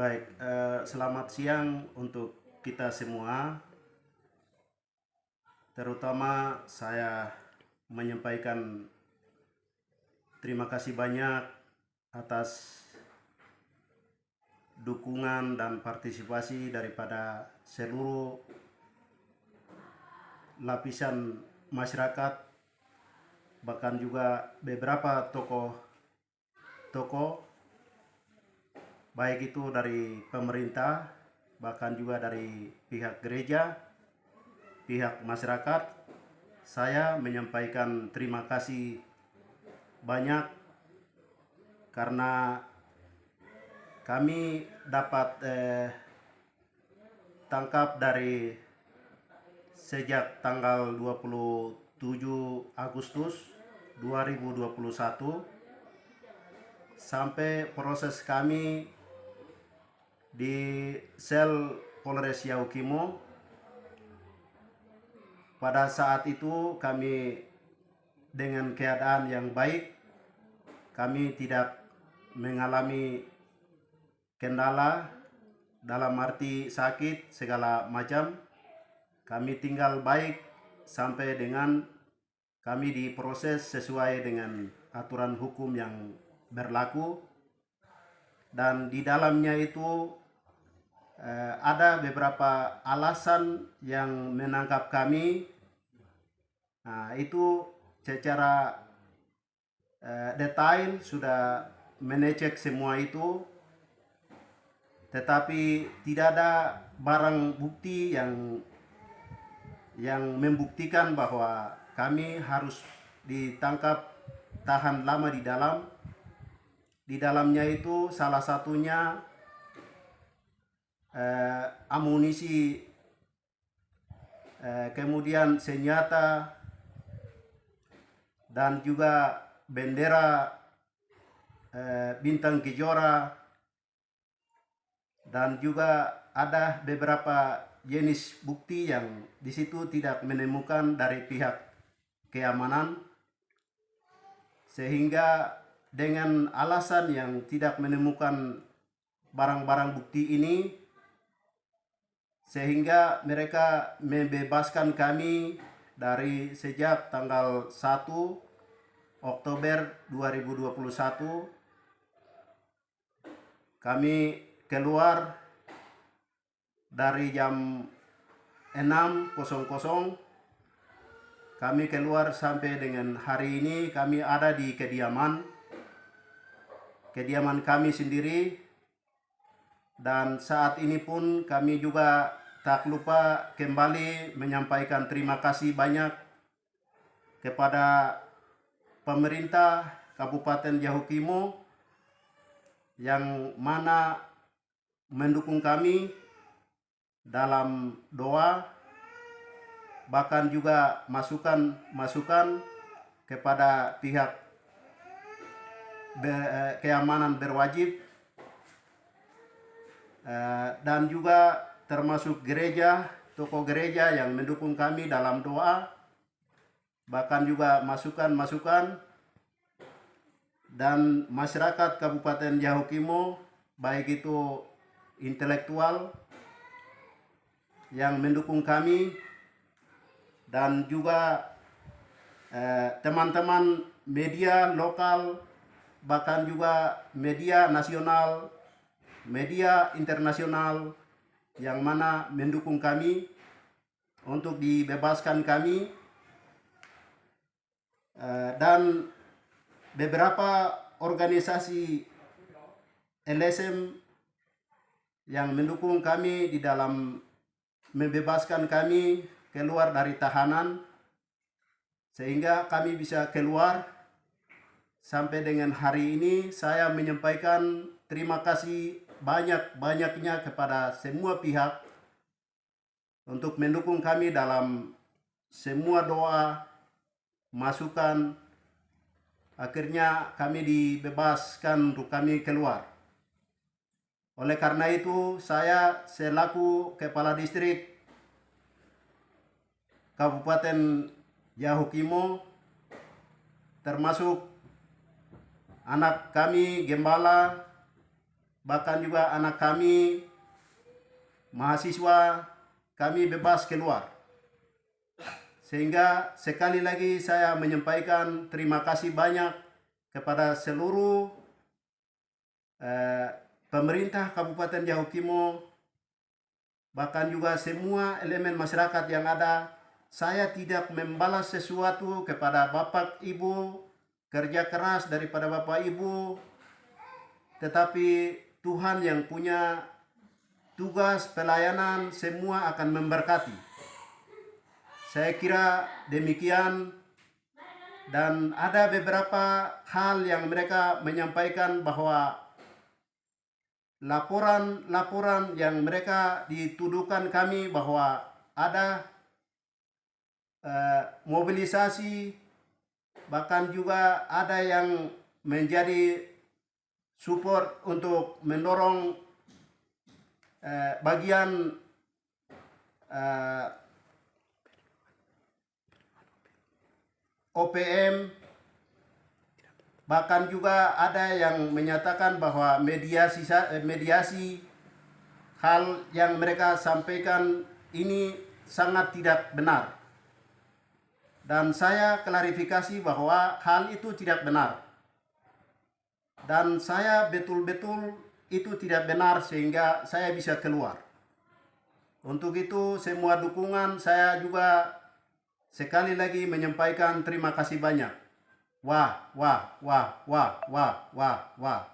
Baik, eh, selamat siang untuk kita semua. Terutama saya menyampaikan terima kasih banyak atas dukungan dan partisipasi daripada seluruh lapisan masyarakat bahkan juga beberapa tokoh-tokoh baik itu dari pemerintah bahkan juga dari pihak gereja pihak masyarakat saya menyampaikan terima kasih banyak karena kami dapat eh, tangkap dari sejak tanggal 27 Agustus 2021 sampai proses kami di sel Polres Yaukimo pada saat itu kami dengan keadaan yang baik kami tidak mengalami kendala dalam arti sakit segala macam. Kami tinggal baik sampai dengan kami diproses sesuai dengan aturan hukum yang berlaku. Dan di dalamnya itu eh, ada beberapa alasan yang menangkap kami. Nah, itu secara eh, detail sudah mengecek semua itu, tetapi tidak ada barang bukti yang yang membuktikan bahwa kami harus ditangkap tahan lama di dalam. Di dalamnya itu salah satunya eh, amunisi, eh, kemudian senjata, dan juga bendera. Eh, bintang kejora, dan juga ada beberapa jenis bukti yang di situ tidak menemukan dari pihak keamanan, sehingga dengan alasan yang tidak menemukan barang-barang bukti ini sehingga mereka membebaskan kami dari sejak tanggal 1 Oktober 2021 kami keluar dari jam 6.00 kami keluar sampai dengan hari ini kami ada di kediaman. Kediaman kami sendiri. Dan saat ini pun kami juga tak lupa kembali menyampaikan terima kasih banyak kepada pemerintah Kabupaten Yahukimo yang mana mendukung kami dalam doa bahkan juga masukan-masukan kepada pihak eh, keamanan berwajib eh, dan juga termasuk gereja, toko gereja yang mendukung kami dalam doa, bahkan juga masukan-masukan dan masyarakat Kabupaten Yahukimo, baik itu intelektual yang mendukung kami dan juga eh, teman-teman eh, media lokal bahkan juga media nasional, media internasional yang mana mendukung kami untuk dibebaskan kami. Uh, dan beberapa organisasi LSM yang mendukung kami di dalam membebaskan kami keluar dari tahanan sehingga kami bisa keluar. Sampai dengan hari ini saya menyampaikan terima kasih banyak-banyaknya kepada semua pihak untuk mendukung kami dalam semua doa, masukan, akhirnya kami dibebaskan untuk kami keluar. Oleh karena itu, saya selaku Kepala Distrik Kabupaten Yahukimo, termasuk anak kami Gembala bahkan juga anak kami mahasiswa kami bebas keluar. Sehingga sekali lagi saya menyampaikan terima kasih banyak kepada seluruh eh, pemerintah Kabupaten Jahukimo, bahkan juga semua elemen masyarakat yang ada. Saya tidak membalas sesuatu kepada Bapak Ibu, kerja keras daripada Bapak Ibu, tetapi Tuhan yang punya tugas pelayanan semua akan memberkati. Saya kira demikian dan ada beberapa hal yang mereka menyampaikan bahwa laporan-laporan yang mereka dituduhkan kami bahwa ada uh, mobilisasi bahkan juga ada yang menjadi support untuk mendorong uh, bagian uh, OPM bahkan juga ada yang menyatakan bahwa mediasi eh, mediasi hal yang mereka sampaikan ini sangat tidak benar. Dan saya klarifikasi bahwa hal itu tidak benar. Dan saya betul-betul itu tidak benar sehingga saya bisa keluar. Untuk itu semua dukungan saya juga sekali lagi menyampaikan terima kasih banyak. Wah, wah, wah, wah, wah, wah, wah.